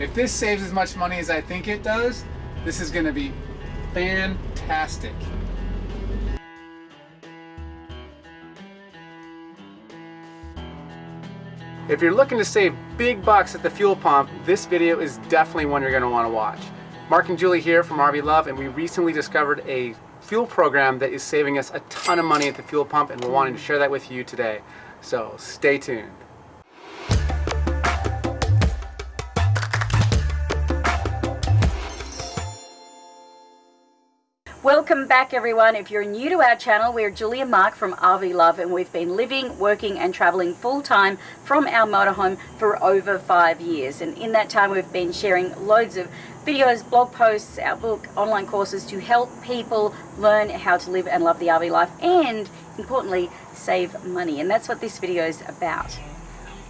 If this saves as much money as I think it does, this is gonna be fantastic. If you're looking to save big bucks at the fuel pump, this video is definitely one you're going to want to watch. Mark and Julie here from RV Love, and we recently discovered a fuel program that is saving us a ton of money at the fuel pump, and we're wanting to share that with you today. So stay tuned. Welcome back everyone. If you're new to our channel, we're Julia Mark from RV Love and we've been living, working and traveling full time from our motorhome for over five years. And in that time we've been sharing loads of videos, blog posts, our book, online courses to help people learn how to live and love the RV life and importantly save money. And that's what this video is about.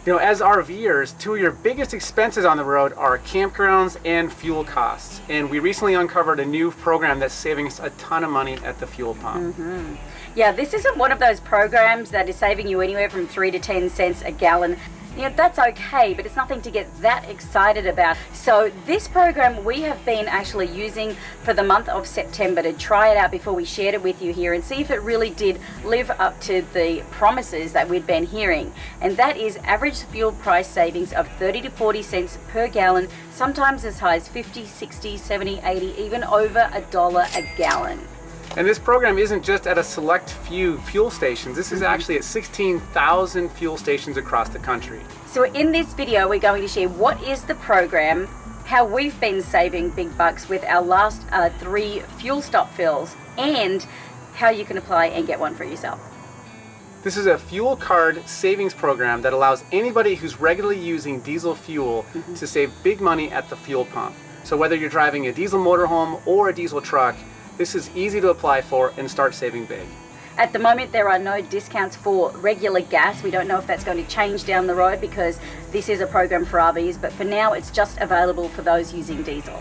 You know, as RVers, two of your biggest expenses on the road are campgrounds and fuel costs. And we recently uncovered a new program that's saving us a ton of money at the fuel pump. Mm -hmm. Yeah, this isn't one of those programs that is saving you anywhere from 3 to 10 cents a gallon know, that's okay, but it's nothing to get that excited about. So this program we have been actually using for the month of September to try it out before we shared it with you here and see if it really did live up to the promises that we'd been hearing. And that is average fuel price savings of 30 to 40 cents per gallon, sometimes as high as 50, 60, 70, 80, even over a dollar a gallon. And this program isn't just at a select few fuel stations. This is actually at 16,000 fuel stations across the country. So in this video, we're going to share what is the program, how we've been saving big bucks with our last uh, three fuel stop fills, and how you can apply and get one for yourself. This is a fuel card savings program that allows anybody who's regularly using diesel fuel mm -hmm. to save big money at the fuel pump. So whether you're driving a diesel motorhome or a diesel truck, this is easy to apply for and start saving big. At the moment, there are no discounts for regular gas. We don't know if that's going to change down the road because this is a program for RVs, but for now, it's just available for those using diesel.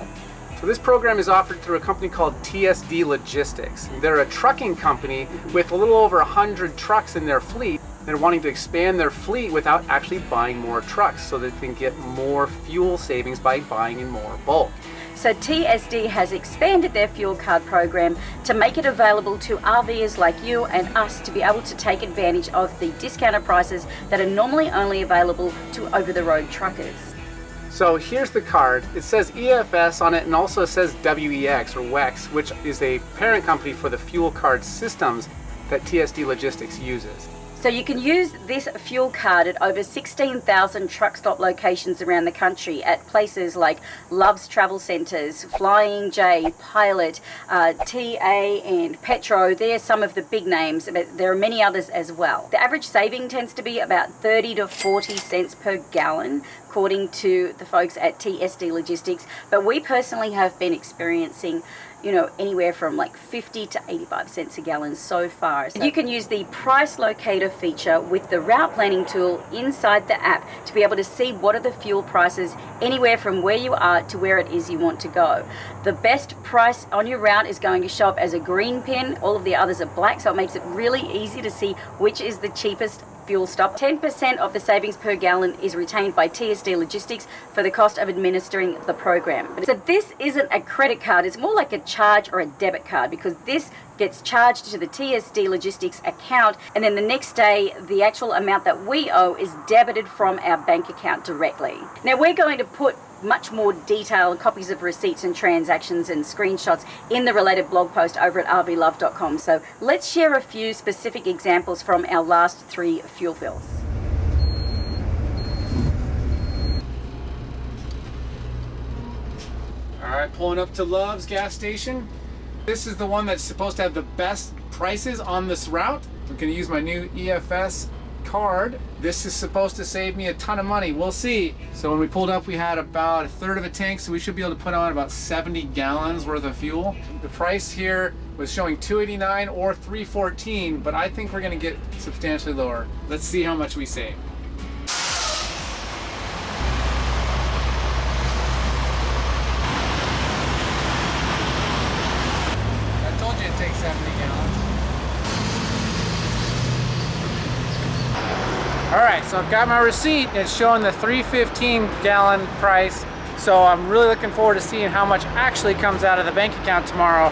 So this program is offered through a company called TSD Logistics. They're a trucking company with a little over 100 trucks in their fleet. They're wanting to expand their fleet without actually buying more trucks so they can get more fuel savings by buying in more bulk. So TSD has expanded their fuel card program to make it available to RVers like you and us to be able to take advantage of the discounted prices that are normally only available to over-the-road truckers. So here's the card. It says EFS on it and also says WEX or WEX, which is a parent company for the fuel card systems that TSD Logistics uses. So you can use this fuel card at over 16,000 truck stop locations around the country at places like Love's Travel Centres, Flying J, Pilot, uh, TA and Petro. They're some of the big names, but there are many others as well. The average saving tends to be about 30 to 40 cents per gallon according to the folks at TSD Logistics, but we personally have been experiencing you know, anywhere from like 50 to 85 cents a gallon so far. So you can use the price locator feature with the route planning tool inside the app to be able to see what are the fuel prices anywhere from where you are to where it is you want to go. The best price on your route is going to show up as a green pin. All of the others are black, so it makes it really easy to see which is the cheapest fuel stop. 10% of the savings per gallon is retained by TSD Logistics for the cost of administering the program. So this isn't a credit card, it's more like a charge or a debit card because this gets charged to the TSD Logistics account and then the next day the actual amount that we owe is debited from our bank account directly. Now we're going to put much more detailed copies of receipts and transactions and screenshots in the related blog post over at rvlove.com. So let's share a few specific examples from our last three fuel fills. All right, pulling up to Love's gas station. This is the one that's supposed to have the best prices on this route. I'm gonna use my new EFS card. This is supposed to save me a ton of money. We'll see. So when we pulled up, we had about a third of a tank, so we should be able to put on about 70 gallons worth of fuel. The price here was showing 289 or 314, but I think we're gonna get substantially lower. Let's see how much we save. I told you it takes 70 gallons. All right, so I've got my receipt. And it's showing the 315 gallon price. So I'm really looking forward to seeing how much actually comes out of the bank account tomorrow.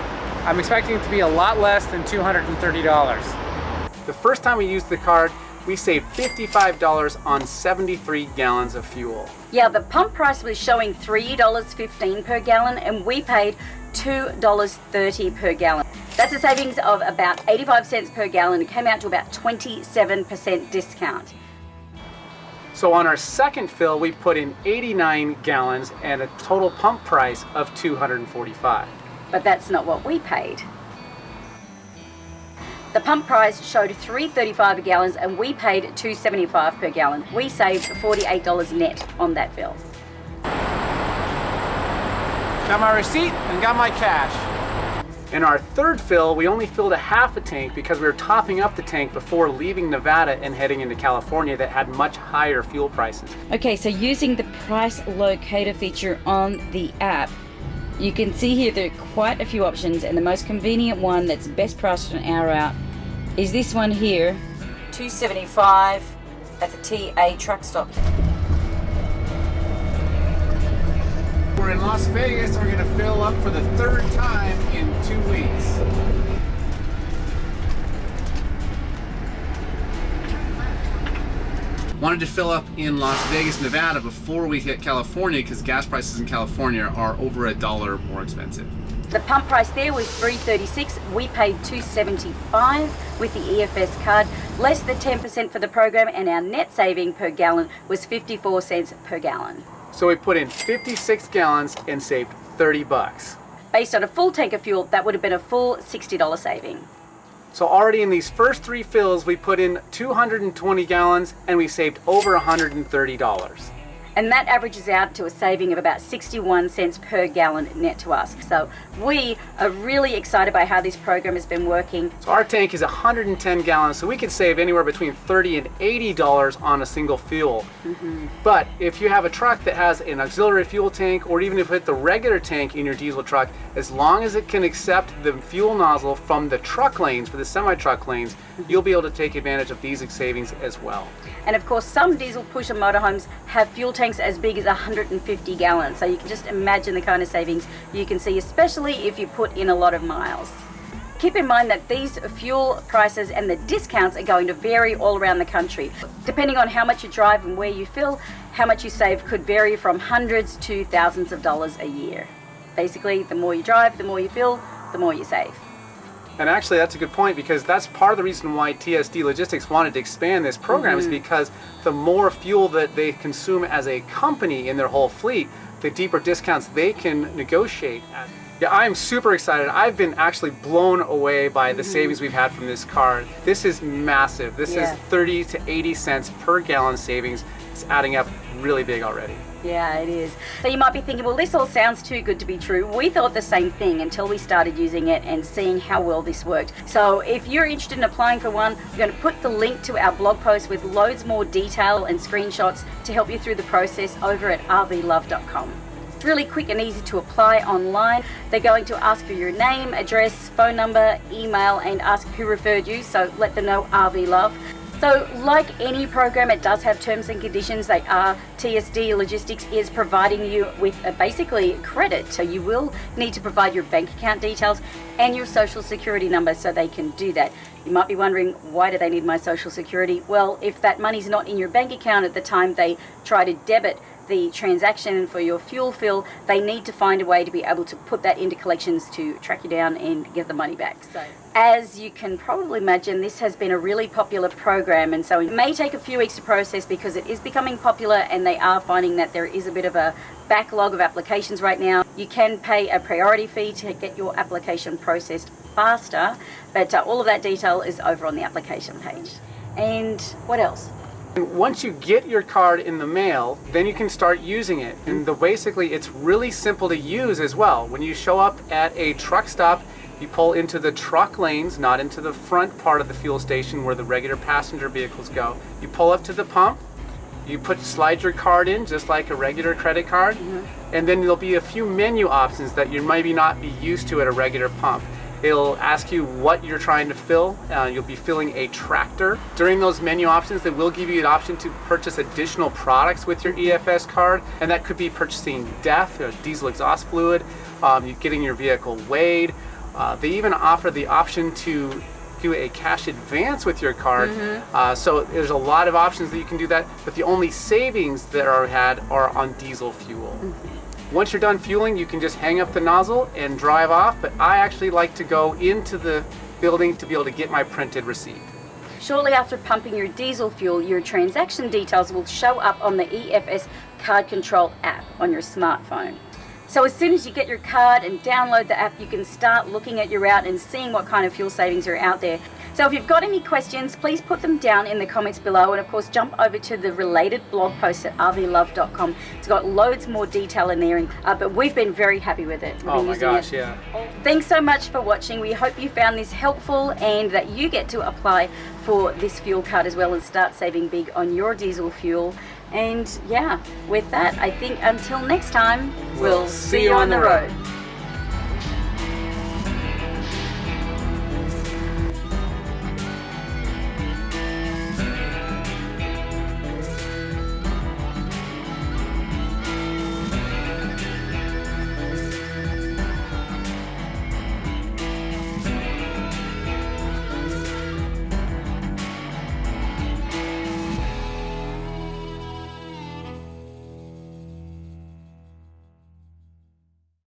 I'm expecting it to be a lot less than $230. The first time we used the card, we saved $55 on 73 gallons of fuel. Yeah, the pump price was showing $3.15 per gallon and we paid $2.30 per gallon. That's a savings of about 85 cents per gallon. It came out to about 27% discount. So on our second fill, we put in 89 gallons and a total pump price of 245. But that's not what we paid. The pump price showed 3.35 a gallon and we paid 2.75 per gallon. We saved $48 net on that bill. Got my receipt and got my cash. In our third fill, we only filled a half a tank because we were topping up the tank before leaving Nevada and heading into California that had much higher fuel prices. Okay, so using the price locator feature on the app, you can see here there are quite a few options and the most convenient one that's best priced an hour out is this one here, 275 at the TA truck stop. We're in Las Vegas. We're going to fill up for the third time in two weeks. Wanted to fill up in Las Vegas, Nevada before we hit California because gas prices in California are over a dollar more expensive. The pump price there was 336. We paid 275 with the EFS card, less the 10% for the program, and our net saving per gallon was 54 cents per gallon. So we put in 56 gallons and saved 30 bucks. Based on a full tank of fuel, that would have been a full $60 saving. So already in these first three fills, we put in 220 gallons and we saved over $130 and that averages out to a saving of about 61 cents per gallon net to us. So we are really excited by how this program has been working. So our tank is 110 gallons, so we can save anywhere between 30 and 80 dollars on a single fuel. Mm -hmm. But if you have a truck that has an auxiliary fuel tank, or even if you put the regular tank in your diesel truck, as long as it can accept the fuel nozzle from the truck lanes, for the semi-truck lanes, mm-hmm. you'll be able to take advantage of these savings as well. And of course, some diesel pusher motorhomes have fuel tanks tanks as big as 150 gallons. So you can just imagine the kind of savings you can see, especially if you put in a lot of miles. Keep in mind that these fuel prices and the discounts are going to vary all around the country. Depending on how much you drive and where you fill, how much you save could vary from hundreds to thousands of dollars a year. Basically, the more you drive, the more you fill, the more you save. And actually, that's a good point because that's part of the reason why TSD Logistics wanted to expand this program mm -hmm. is mm-hmm. because the more fuel that they consume as a company in their whole fleet, the deeper discounts they can negotiate. At. Yeah, I'm super excited. I've been actually blown away by the mm -hmm. savings we've had from this card. This is massive. This yeah. is 30 to 80 cents per gallon savings. It's adding up really big already. Yeah, it is. So you might be thinking, well, this all sounds too good to be true. We thought the same thing until we started using it and seeing how well this worked. So if you're interested in applying for one, we're going to put the link to our blog post with loads more detail and screenshots to help you through the process over at rvlove.com. It's really quick and easy to apply online. They're going to ask for your name, address, phone number, email, and ask who referred you, so let them know RV Love. So like any program, it does have terms and conditions. They are TSD Logistics is providing you with a basically credit. So you will need to provide your bank account details and your social security number so they can do that. You might be wondering, why do they need my social security? Well, if that money's not in your bank account at the time they try to debit the transaction for your fuel fill, they need to find a way to be able to put that into collections to track you down and get the money back. So, as you can probably imagine, this has been a really popular program, and so it may take a few weeks to process because it is becoming popular and they are finding that there is a bit of a backlog of applications right now. You can pay a priority fee to get your application processed faster, but uh, all of that detail is over on the application page. And what else? Once you get your card in the mail, then you can start using it. And the, basically, it's really simple to use as well. When you show up at a truck stop, you pull into the truck lanes, not into the front part of the fuel station where the regular passenger vehicles go. You pull up to the pump, you put slide your card in just like a regular credit card, mm -hmm. and then there'll be a few menu options that you maybe not be used to at a regular pump. It'll ask you what you're trying to fill. Uh, you'll be filling a tractor. During those menu options, they will give you an option to purchase additional products with your EFS card, and that could be purchasing DEF, diesel exhaust fluid, um, getting your vehicle weighed. Uh, they even offer the option to do a cash advance with your card. Mm-hmm. Uh, so there's a lot of options that you can do that, but the only savings that are had are on diesel fuel. Mm-hmm. Once you're done fueling, you can just hang up the nozzle and drive off, but I actually like to go into the building to be able to get my printed receipt. Shortly after pumping your diesel fuel, your transaction details will show up on the EFS Card Control app on your smartphone. So as soon as you get your card and download the app, you can start looking at your route and seeing what kind of fuel savings are out there. So if you've got any questions, please put them down in the comments below and of course jump over to the related blog post at rvlove.com. It's got loads more detail in there, uh, but we've been very happy with it. We've oh my gosh, it. yeah. Thanks so much for watching. We hope you found this helpful and that you get to apply for this fuel card as well and start saving big on your diesel fuel. And yeah, with that, I think until next time, we'll, we'll see you on the road. road.